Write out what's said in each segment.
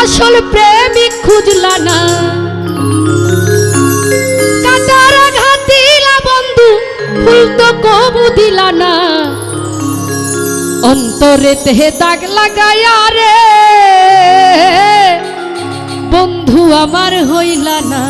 আসল প্রেমিক খুঁজলা না। ঘাতিলা বন্ধু তো না। অন্তরে তেহে দাগ লাগাইয়া রে, বন্ধু আমার হইলা না।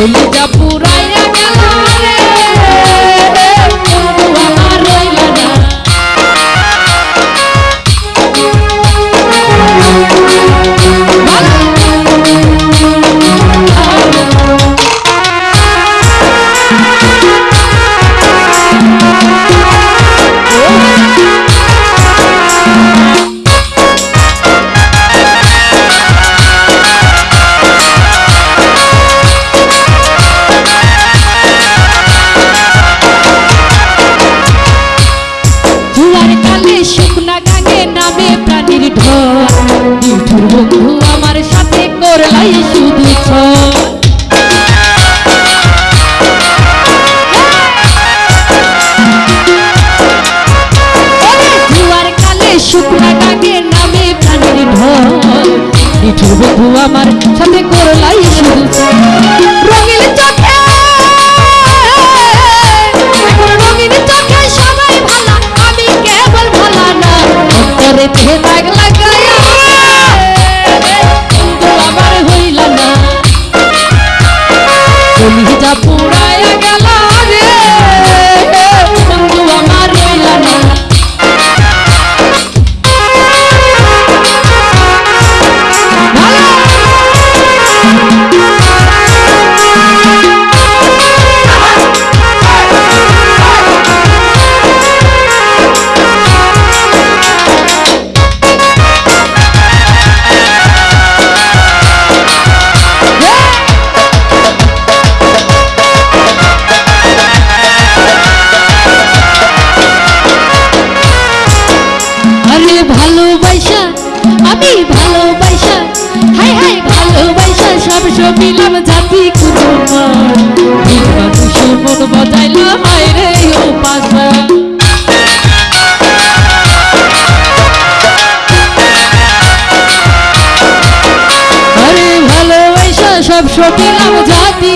কলিজা পুরাইয়া বন্ধু আমার সাথে করলাই শুধু নিঠুর বন্ধু আমার সাথে করলাই শুধু আরে ভালোবাসা, আমি ভালোবাসা হাই হাই ভালোবাসা, সব সবিলাম জাতি মানুষের মন বাজাইলাম রে ও পাশা। সব সবিলাম জাতি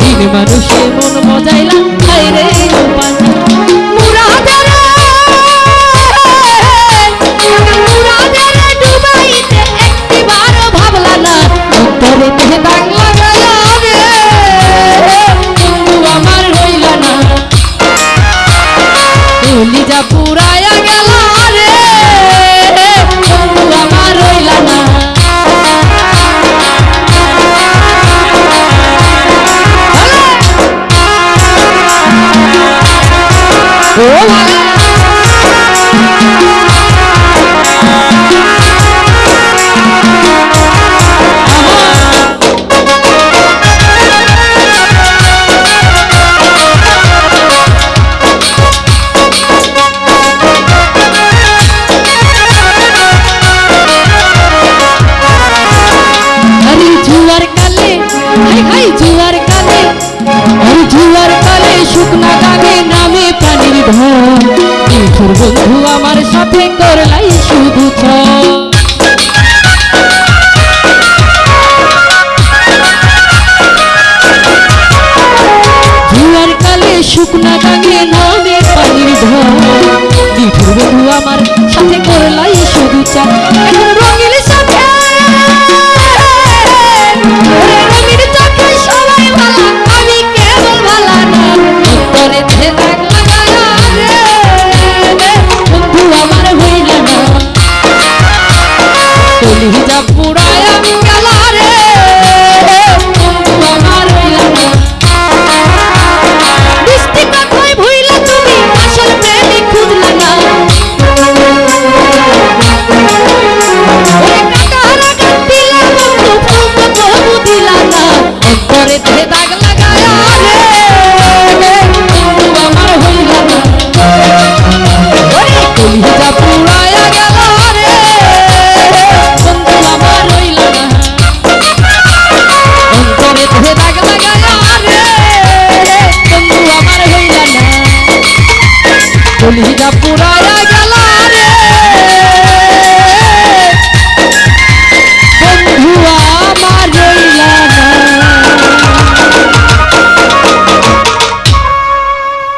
দিন মানুষের মন বাজাইলাম হায় রে ও পাশা। কলিজা পুরায়া গেল রে। বন্ধু আমার রইলা না। ও শুকনা গানে নামে পানির ধর নিঠুর বন্ধু আমার সাথে করলাই শুধু চা दाग लगाया